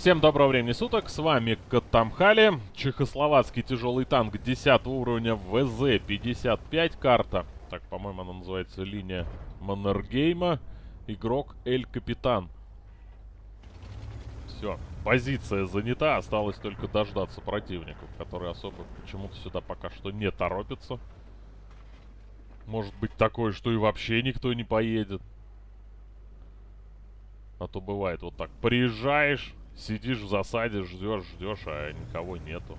Всем доброго времени суток, с вами Катамхали, чехословацкий тяжелый танк 10 уровня ВЗ-55 карта. Так, по-моему, она называется линия Маннергейма. Игрок Эль Капитан. Все, позиция занята, осталось только дождаться противников, которые особо почему-то сюда пока что не торопятся. Может быть такое, что и вообще никто не поедет. А то бывает вот так, приезжаешь, Сидишь в засаде, ждешь, ждешь, а никого нету.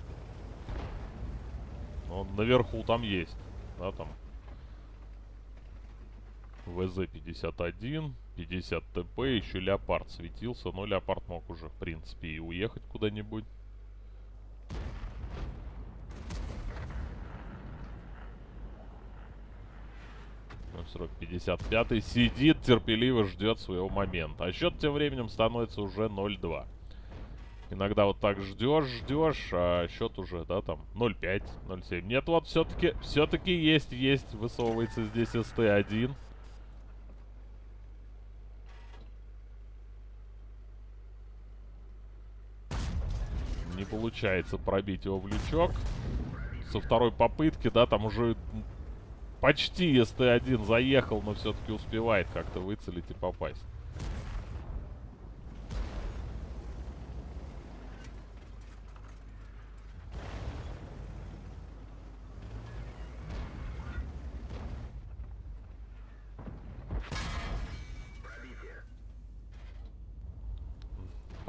Но наверху там есть. Да, там. ВЗ-51, 50 ТП, еще Леопард светился. Но Леопард мог уже, в принципе, и уехать куда-нибудь. срок 55 сидит, терпеливо ждет своего момента. А счет тем временем становится уже 0-2. Иногда вот так ждешь, ждешь, а счет уже, да, там 0.5, 0.7. Нет, вот все-таки, все-таки есть, есть, высовывается здесь СТ-1. Не получается пробить его в лючок. Со второй попытки, да, там уже почти СТ-1 заехал, но все-таки успевает как-то выцелить и попасть.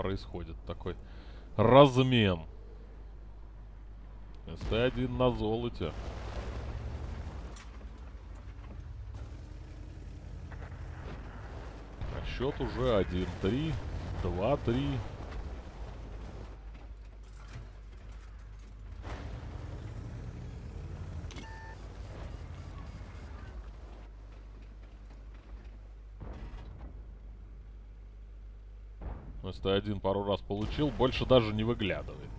Происходит такой размен. СТ-1 на золоте. А счет уже 1-3, 2-3. СТ-1 пару раз получил, больше даже не выглядывает.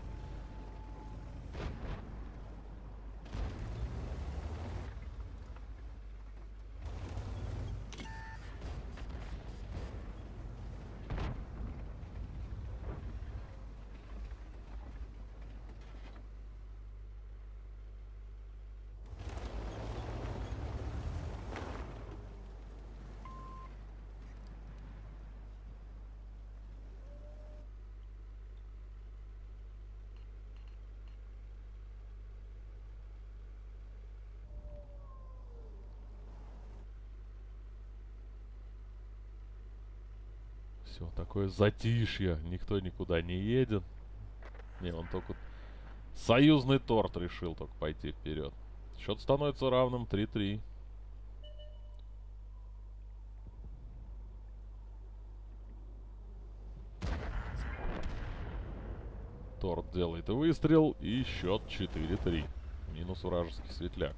Все, такое затишье. Никто никуда не едет. Не, он только... Союзный торт решил только пойти вперед. Счет становится равным 3-3. Торт делает выстрел и счет 4-3. Минус вражеский светляк.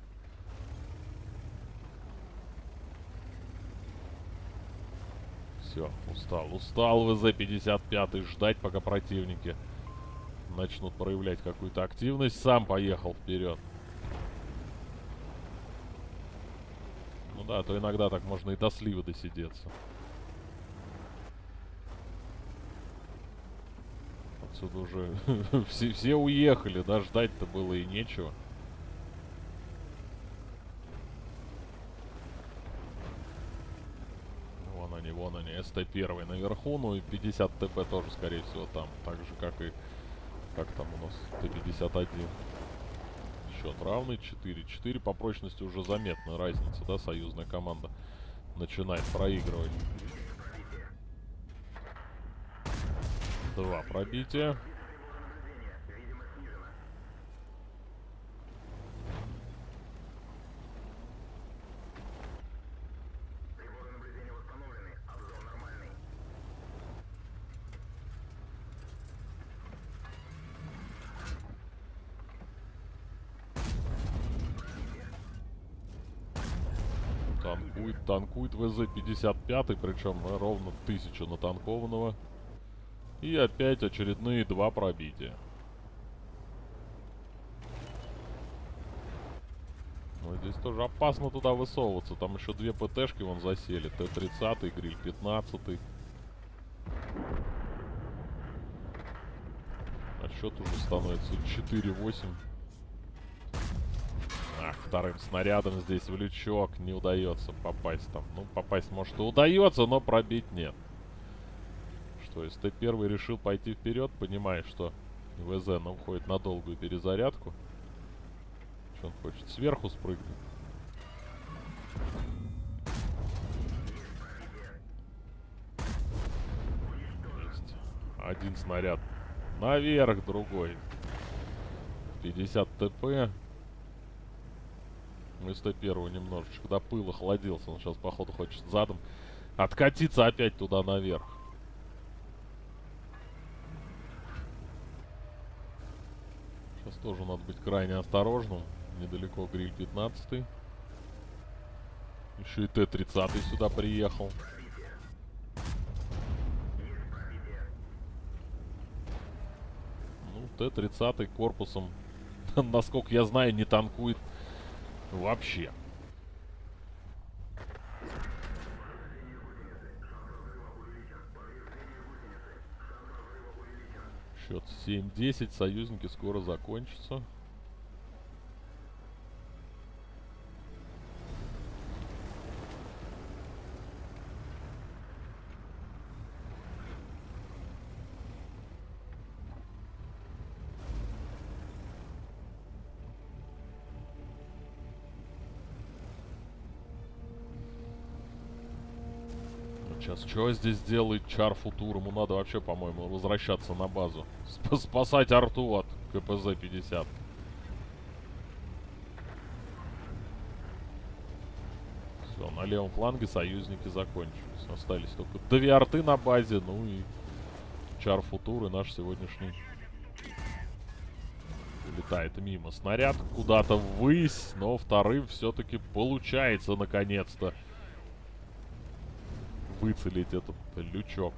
Все, устал. Устал ВЗ-55 ждать, пока противники начнут проявлять какую-то активность. Сам поехал вперед. Ну да, то иногда так можно и до сливы досидеться. Отсюда уже все, все уехали, да, ждать-то было и нечего. Вон они, СТ-1 наверху, ну и 50 ТП тоже, скорее всего, там. Так же, как и... Как там у нас? Т-51. Счет равный, 4-4. По прочности уже заметна разница, да, союзная команда начинает проигрывать. Два пробития. Танкует, танкует ВЗ-55, причем ровно 1000 натанкованного. И опять очередные два пробития. Ну, здесь тоже опасно туда высовываться. Там еще две ПТшки вон засели. Т-30, Гриль 15. Счет уже становится 4-8. Вторым снарядом здесь в лючок не удается попасть там. Ну, попасть может и удается, но пробить нет. Что, если ты первый решил пойти вперед, понимаешь, что ВЗ ну, уходит на долгую перезарядку. Что он хочет? Сверху спрыгнуть. Есть. Один снаряд наверх, другой. 50 ТП. Мы 101 немножечко до пыла охладился. Он сейчас, походу, хочет задом откатиться опять туда наверх. Сейчас тоже надо быть крайне осторожным. Недалеко гриль 15. Еще и Т-30 сюда приехал. Ну, Т-30 корпусом, насколько я знаю, не танкует вообще. Счет 7-10. Союзники скоро закончатся. Сейчас что здесь делает Чар Футур? Ему надо вообще, по-моему, возвращаться на базу. Сп спасать арту от КПЗ-50. Все, на левом фланге союзники закончились. Остались только две арты на базе, ну и Чар Футур и наш сегодняшний летает мимо. Снаряд куда-то ввысь, но вторым все-таки получается наконец-то выцелить этот лючок.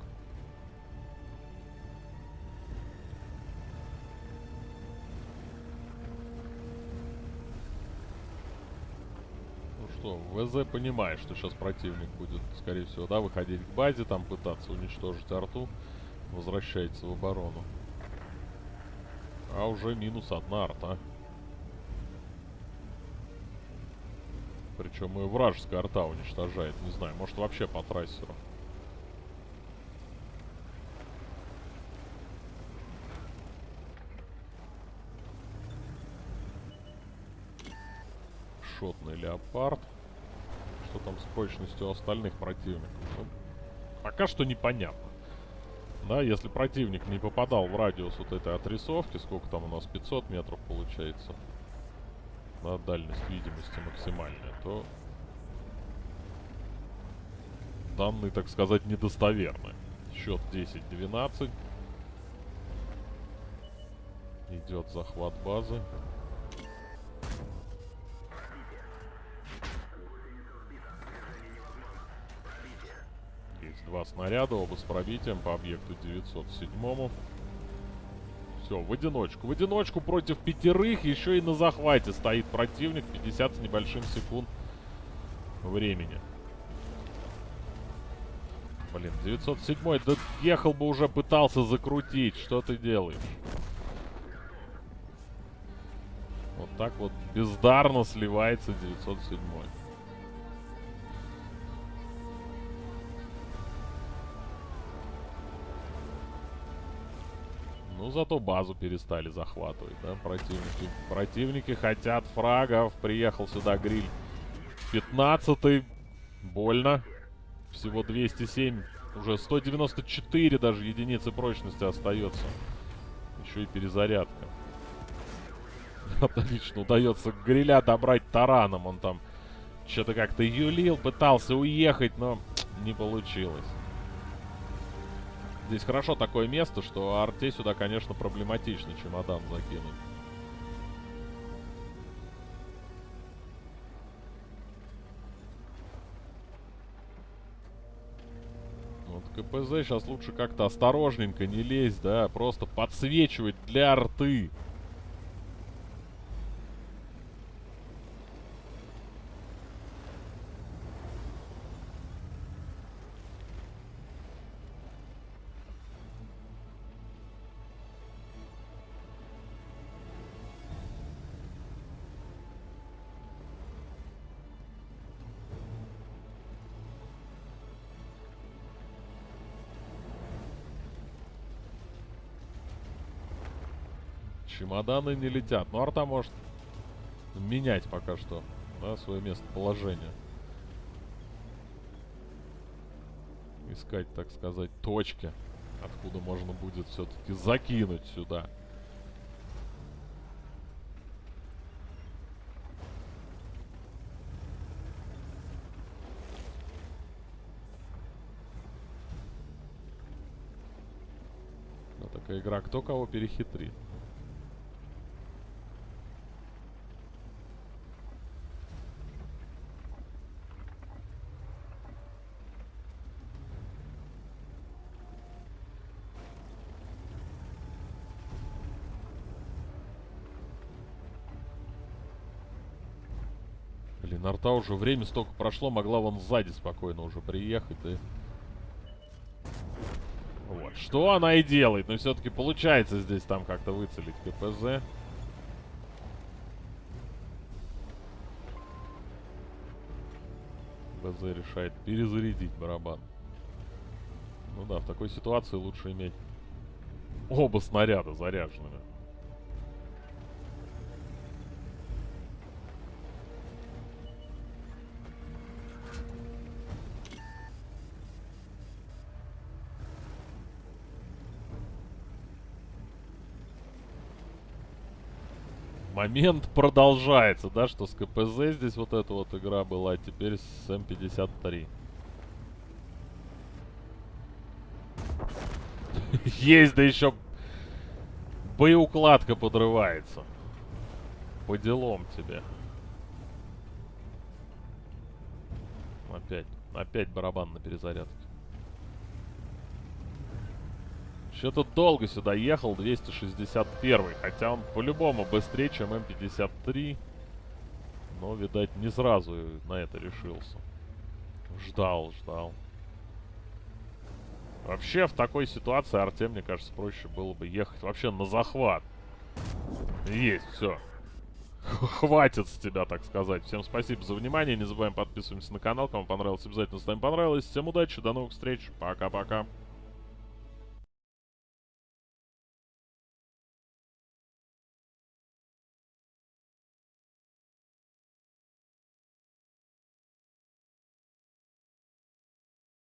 Ну что, ВЗ понимает, что сейчас противник будет, скорее всего, да, выходить к базе, там пытаться уничтожить арту. Возвращается в оборону. А уже минус одна арта. Причем и вражеская арта уничтожает. Не знаю, может вообще по трассеру. Шотный леопард. Что там с прочностью остальных противников? Ну, пока что непонятно. Да, если противник не попадал в радиус вот этой отрисовки, сколько там у нас, 500 метров получается, да, дальность видимости максимальная, то данные, так сказать, недостоверны. Счет 10-12. Идет захват базы. Есть два снаряда, оба с пробитием по объекту 907. -му. Все, в одиночку. В одиночку против пятерых. Еще и на захвате стоит противник. 50 с небольшим секунд времени. Блин, 907 да ехал бы уже, пытался закрутить. Что ты делаешь? Вот так вот бездарно сливается 907 Ну, зато базу перестали захватывать, да, противники. Противники хотят фрагов. Приехал сюда гриль 15 Больно. Всего 207. Уже 194 даже единицы прочности остается. Еще и перезарядка. Отлично. Удается гриля добрать тараном. Он там что-то как-то юлил, пытался уехать, но не получилось. Здесь хорошо такое место, что арте сюда, конечно, проблематично чемодан закинуть. Вот КПЗ сейчас лучше как-то осторожненько не лезть, да, просто подсвечивать для арты. Чемоданы не летят. Ну, арта может менять пока что, да, свое местоположение. Искать, так сказать, точки, откуда можно будет все-таки закинуть сюда. Вот такая игра, кто кого перехитрит. Блин, арта уже время столько прошло, могла вон сзади спокойно уже приехать, и... Вот, что она и делает, но все-таки получается здесь там как-то выцелить КПЗ. КПЗ решает перезарядить барабан. Ну да, в такой ситуации лучше иметь оба снаряда заряженными. Момент продолжается, да, что с КПЗ здесь вот эта вот игра была, а теперь с М53. Есть, да еще боеукладка подрывается. По делам тебе. Опять, опять барабан на перезарядке. Что-то долго сюда ехал, 261 Хотя он по-любому быстрее, чем М53. Но, видать, не сразу на это решился. Ждал, ждал. Вообще, в такой ситуации Артем, мне кажется, проще было бы ехать вообще на захват. Есть, все. Хватит с тебя, так сказать. Всем спасибо за внимание. Не забываем подписываться на канал. Кому понравилось, обязательно ставим понравилось. Всем удачи, до новых встреч. Пока-пока.